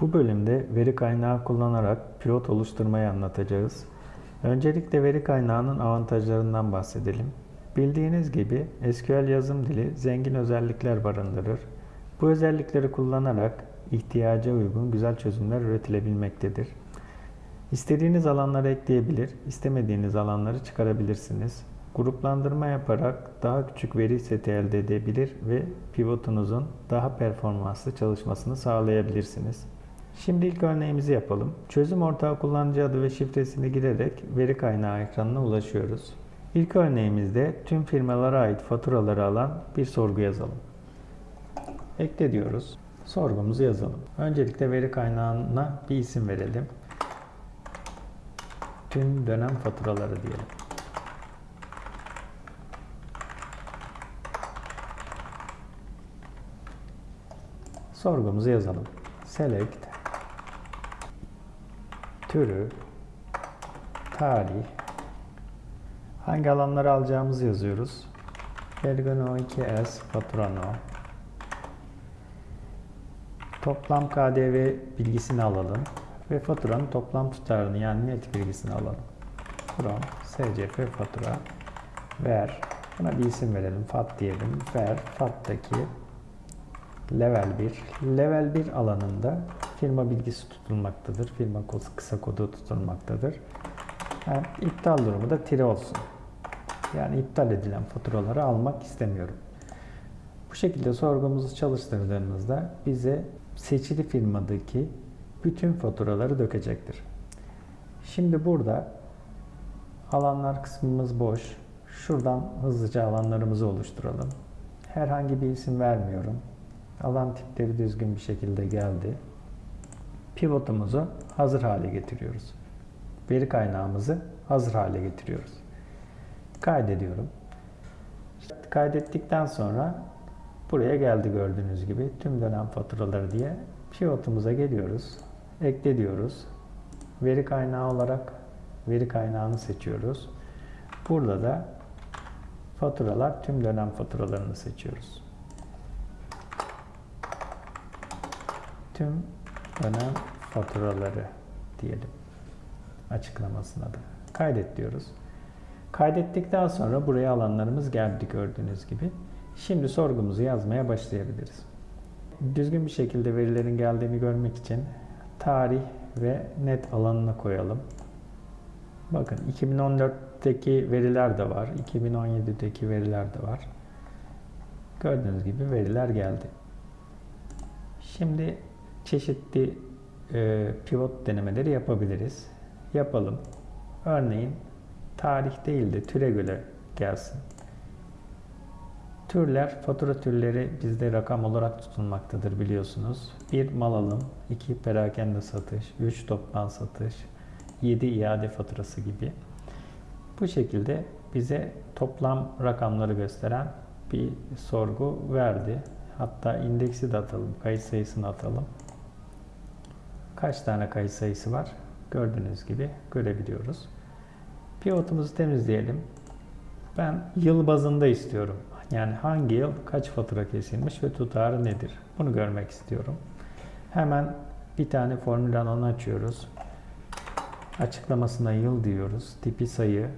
Bu bölümde veri kaynağı kullanarak pivot oluşturmayı anlatacağız. Öncelikle veri kaynağının avantajlarından bahsedelim. Bildiğiniz gibi SQL yazım dili zengin özellikler barındırır. Bu özellikleri kullanarak ihtiyaca uygun güzel çözümler üretilebilmektedir. İstediğiniz alanları ekleyebilir, istemediğiniz alanları çıkarabilirsiniz. Gruplandırma yaparak daha küçük veri seti elde edebilir ve pivotunuzun daha performanslı çalışmasını sağlayabilirsiniz. Şimdi ilk örneğimizi yapalım. Çözüm ortağı kullanıcı adı ve şifresini girerek veri kaynağı ekranına ulaşıyoruz. İlk örneğimizde tüm firmalara ait faturaları alan bir sorgu yazalım. Ekle diyoruz. Sorgumuzu yazalım. Öncelikle veri kaynağına bir isim verelim. Tüm dönem faturaları diyelim. Sorgumuzu yazalım. Select türü tarih hangi alanları alacağımızı yazıyoruz. Ergono 2S faturano toplam KDV bilgisini alalım ve faturanın toplam tutarını yani net bilgisini alalım. From SCF fatura ver buna bir isim verelim. FAT diyelim. Ver FAT'taki level 1. Level 1 alanında firma bilgisi tutulmaktadır. Firma kısa kodu tutulmaktadır. Yani iptal durumu da tire olsun. Yani iptal edilen faturaları almak istemiyorum. Bu şekilde sorgumuzu çalıştırdığımızda bize seçili firmadaki bütün faturaları dökecektir. Şimdi burada alanlar kısmımız boş. Şuradan hızlıca alanlarımızı oluşturalım. Herhangi bir isim vermiyorum. Alan tipleri düzgün bir şekilde geldi. Pivotumuzu hazır hale getiriyoruz. Veri kaynağımızı hazır hale getiriyoruz. Kaydediyorum. Kaydettikten sonra buraya geldi gördüğünüz gibi tüm dönem faturaları diye pivotumuza geliyoruz. Ekle diyoruz. Veri kaynağı olarak veri kaynağını seçiyoruz. Burada da faturalar tüm dönem faturalarını seçiyoruz. Tüm dönem faturaları diyelim açıklamasına da. Kaydet diyoruz. Kaydettikten sonra buraya alanlarımız geldi gördüğünüz gibi. Şimdi sorgumuzu yazmaya başlayabiliriz. Düzgün bir şekilde verilerin geldiğini görmek için tarih ve net alanına koyalım. Bakın 2014'teki veriler de var. 2017'deki veriler de var. Gördüğünüz gibi veriler geldi. Şimdi çeşitli e, pivot denemeleri yapabiliriz. Yapalım. Örneğin tarih değil de türe göre gelsin. Türler, fatura türleri bizde rakam olarak tutulmaktadır biliyorsunuz. 1 mal alım, 2 perakende satış, 3 toptan satış, 7 iade faturası gibi. Bu şekilde bize toplam rakamları gösteren bir sorgu verdi. Hatta indeksi de atalım, kayıt sayısını atalım. Kaç tane kayıt sayısı var? Gördüğünüz gibi görebiliyoruz. Pivotumuzu temizleyelim. Ben yıl bazında istiyorum. Yani hangi yıl kaç fatura kesilmiş ve tutarı nedir? Bunu görmek istiyorum. Hemen bir tane formül alanı açıyoruz. Açıklamasına yıl diyoruz. Tipi sayı.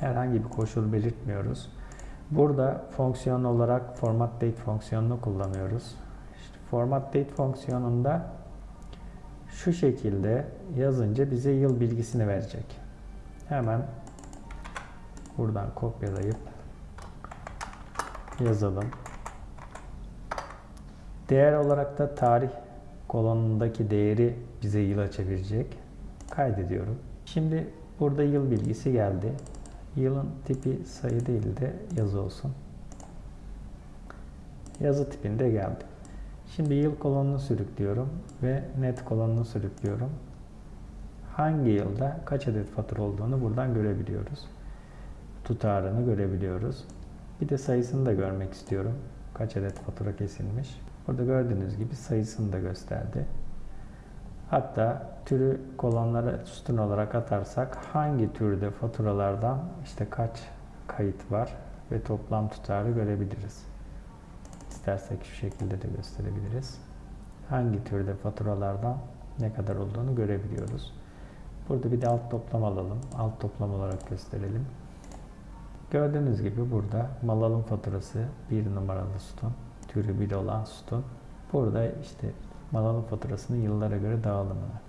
Herhangi bir koşul belirtmiyoruz. Burada fonksiyon olarak format date fonksiyonunu kullanıyoruz. İşte format date fonksiyonunda şu şekilde yazınca bize yıl bilgisini verecek. Hemen buradan kopyalayıp yazalım. Değer olarak da tarih kolonundaki değeri bize yıla çevirecek. Kaydediyorum. Şimdi burada yıl bilgisi geldi. Yılın tipi sayı değil de yazı olsun. Yazı tipinde geldi. Şimdi yıl kolonunu sürüklüyorum ve net kolonunu sürüklüyorum. Hangi yılda kaç adet fatura olduğunu buradan görebiliyoruz. Tutarını görebiliyoruz. Bir de sayısını da görmek istiyorum. Kaç adet fatura kesilmiş. Burada gördüğünüz gibi sayısını da gösterdi. Hatta türü kolonlara sütun olarak atarsak hangi türde faturalardan işte kaç kayıt var ve toplam tutarı görebiliriz. İstersek şu şekilde de gösterebiliriz. Hangi türde faturalardan ne kadar olduğunu görebiliyoruz. Burada bir de alt toplam alalım. Alt toplam olarak gösterelim. Gördüğünüz gibi burada mal alım faturası 1 numaralı sütun, türü 1 olan sütun. Burada işte mal alım faturasının yıllara göre dağılımını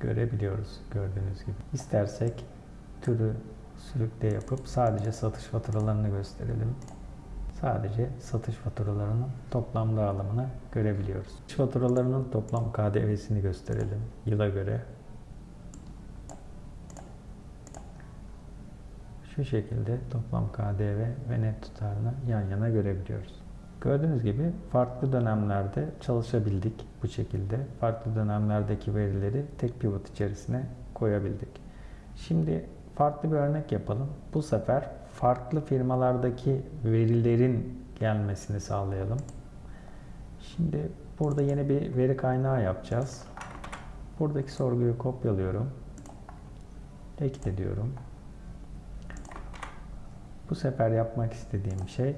görebiliyoruz gördüğünüz gibi. İstersek türü sürükle yapıp sadece satış faturalarını gösterelim. Sadece satış faturalarının toplam dağılımını görebiliyoruz. Satış faturalarının toplam KDV'sini gösterelim yıla göre. Şu şekilde toplam KDV ve net tutarını yan yana görebiliyoruz. Gördüğünüz gibi farklı dönemlerde çalışabildik bu şekilde. Farklı dönemlerdeki verileri tek pivot içerisine koyabildik. Şimdi farklı bir örnek yapalım. Bu sefer farklı firmalardaki verilerin gelmesini sağlayalım. Şimdi burada yeni bir veri kaynağı yapacağız. Buradaki sorguyu kopyalıyorum. Ekle diyorum. Bu sefer yapmak istediğim şey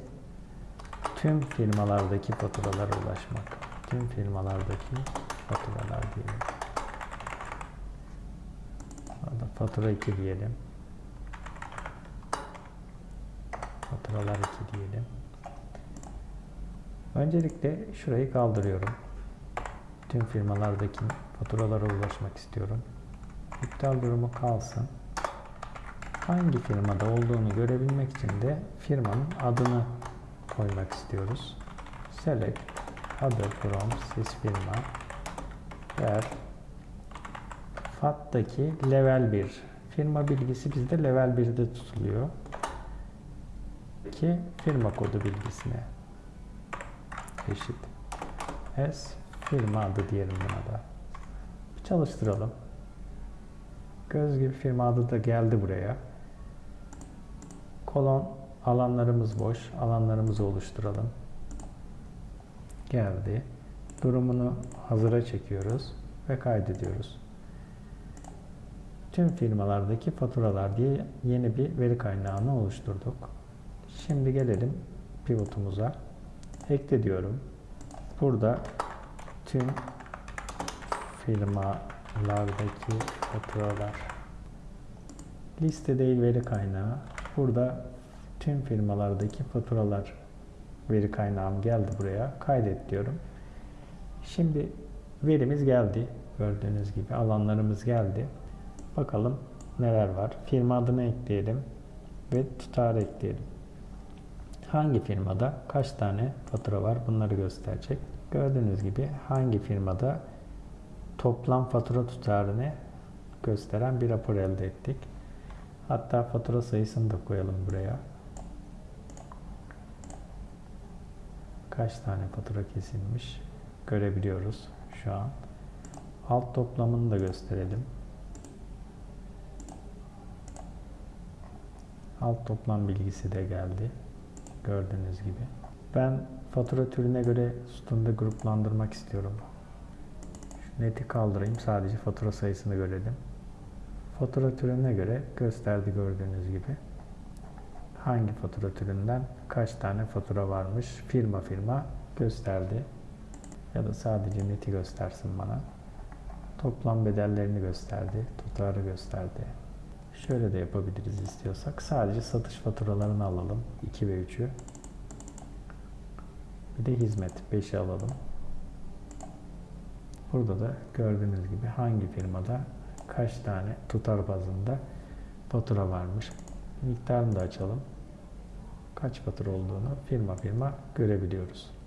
tüm firmalardaki faturalara ulaşmak. Tüm firmalardaki faturalar diyelim. Fatura 2 diyelim. Faturalar 2 diyelim. Öncelikle şurayı kaldırıyorum. Tüm firmalardaki faturalara ulaşmak istiyorum. İptal durumu kalsın. Hangi firmada olduğunu görebilmek için de firmanın adını koymak istiyoruz. Select Other from Sys firma ver FAT'taki level 1 firma bilgisi bizde level 1'de tutuluyor ki firma kodu bilgisine eşit. S firma adı diyelim buna da. Bir çalıştıralım. Göz gibi firma adı da geldi buraya. Kolon alanlarımız boş alanlarımızı oluşturalım. Geldi. Durumunu hazıra çekiyoruz ve kaydediyoruz. Tüm firmalardaki faturalar diye yeni bir veri kaynağını oluşturduk. Şimdi gelelim pivotumuza. Ekle diyorum. Burada tüm firmalardaki faturalar liste değil veri kaynağı. Burada tüm firmalardaki faturalar veri kaynağım geldi buraya. Kaydet diyorum. Şimdi verimiz geldi. Gördüğünüz gibi alanlarımız geldi. Bakalım neler var. Firma adını ekleyelim ve tutarı ekleyelim. Hangi firmada kaç tane fatura var bunları gösterecek. Gördüğünüz gibi hangi firmada toplam fatura tutarını gösteren bir rapor elde ettik. Hatta fatura sayısını da koyalım buraya. Kaç tane fatura kesilmiş görebiliyoruz şu an. Alt toplamını da gösterelim. Alt toplam bilgisi de geldi. Gördüğünüz gibi. Ben fatura türüne göre sütunda gruplandırmak istiyorum. Şu neti kaldırayım. Sadece fatura sayısını görelim. Fatura türüne göre gösterdi gördüğünüz gibi. Hangi fatura türünden kaç tane fatura varmış firma firma gösterdi. Ya da sadece neti göstersin bana. Toplam bedellerini gösterdi. Tutarı gösterdi. Şöyle de yapabiliriz istiyorsak. Sadece satış faturalarını alalım. 2 ve 3'ü. Bir de hizmet 5'i alalım. Burada da gördüğünüz gibi hangi firmada kaç tane tutar bazında fatura varmış. Miktarını da açalım. Kaç fatura olduğunu firma firma görebiliyoruz.